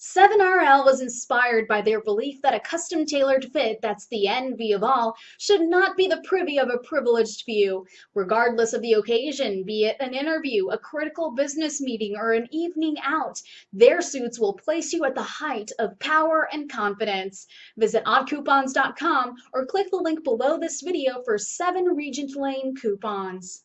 7RL was inspired by their belief that a custom tailored fit that's the envy of all should not be the privy of a privileged few. Regardless of the occasion, be it an interview, a critical business meeting, or an evening out, their suits will place you at the height of power and confidence. Visit oddcoupons.com or click the link below this video for 7 Regent Lane coupons.